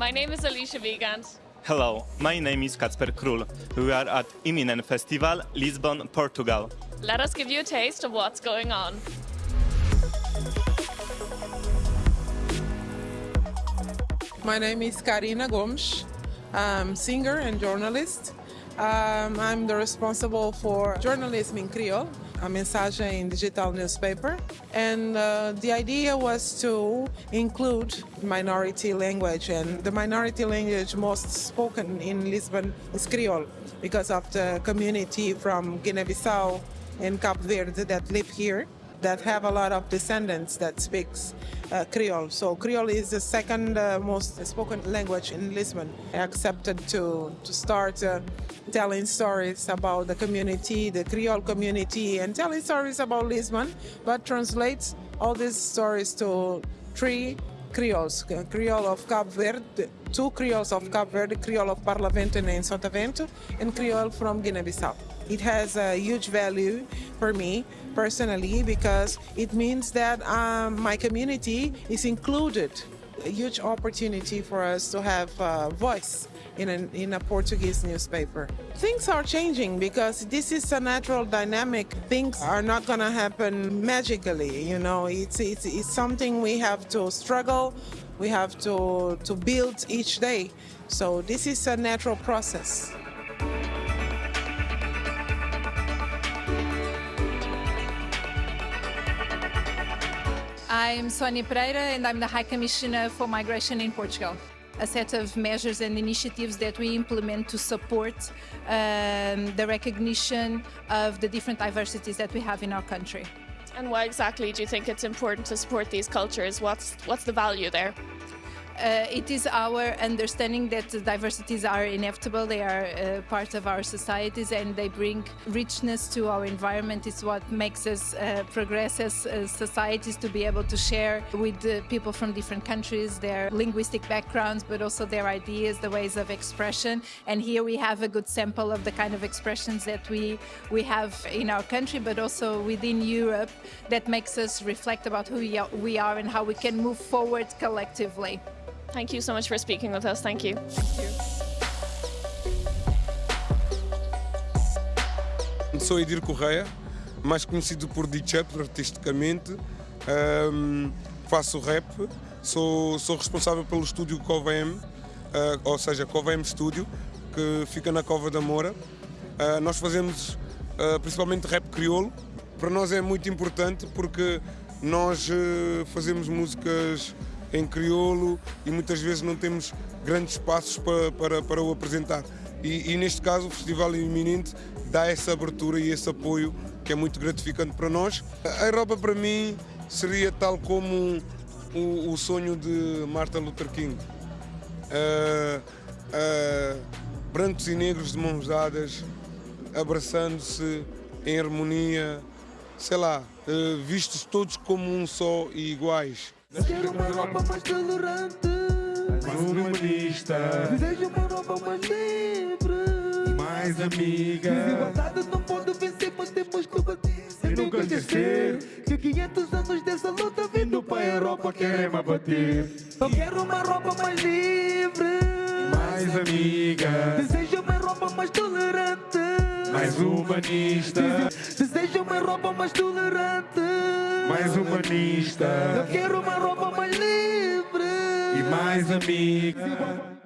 My name is Alicia Vigand. Hello, my name is Kacper Król. We are at Iminente Festival, Lisbon, Portugal. Let us give you a taste of what's going on. My name is Karina Gomes. I'm singer and journalist. Um, I'm the responsible for journalism in Creole, a in digital newspaper. And uh, the idea was to include minority language, and the minority language most spoken in Lisbon is Creole because of the community from Guinea-Bissau and Cape Verde that live here that have a lot of descendants that speaks uh, Creole. So Creole is the second uh, most spoken language in Lisbon. I accepted to, to start uh, telling stories about the community, the Creole community, and telling stories about Lisbon, but translates all these stories to three Creoles, Creole of Cape Verde, two Creoles of Cape Verde, Creole of Barlavento and Sotavento, and Creole from Guinea-Bissau. It has a huge value for me personally because it means that um, my community is included. A huge opportunity for us to have a voice in a, in a Portuguese newspaper. Things are changing because this is a natural dynamic. Things are not going to happen magically, you know. It's, it's, it's something we have to struggle, we have to, to build each day. So this is a natural process. I'm Sonia Pereira and I'm the High Commissioner for Migration in Portugal. A set of measures and initiatives that we implement to support um, the recognition of the different diversities that we have in our country. And why exactly do you think it's important to support these cultures? What's, what's the value there? Uh, it is our understanding that diversities are inevitable, they are uh, part of our societies and they bring richness to our environment. It's what makes us uh, progress as societies to be able to share with people from different countries their linguistic backgrounds, but also their ideas, the ways of expression. And here we have a good sample of the kind of expressions that we, we have in our country, but also within Europe that makes us reflect about who we are and how we can move forward collectively. Thank you so much for speaking with us. Thank you. Sou Edir Correia, mais conhecido por DJ artisticamente. Um, faço rap, sou, sou responsável pelo estúdio CovaM, uh, ou seja, CovaM Studio, que fica na Cova da Moura. Uh, nós fazemos uh, principalmente rap crioulo. Para nós é muito importante porque nós fazemos músicas em crioulo e muitas vezes não temos grandes espaços para, para, para o apresentar. E, e, neste caso o Festival Iminente dá essa abertura e esse apoio que é muito gratificante para nós. A Europa para mim seria tal como o, o sonho de Martin Luther King. Uh, uh, brancos e negros de mãos dadas, abraçando-se em harmonia, sei lá, uh, vistos todos como um só e iguais. Quero uma Europa mais tolerante, mais humanista. Desejo uma Europa mais livre mais amiga. Desigualdade não pode vencer, mas temos que bater. Sem nunca esquecer que 500 anos dessa luta vindo para a Europa querem me bater. Eu quero uma Europa mais livre, mais amiga. Desejo uma Europa mais tolerante, mais humanista. Desejo uma Europa mais tolerante mais humanista. Eu quero uma roupa mais livre e mais amiga.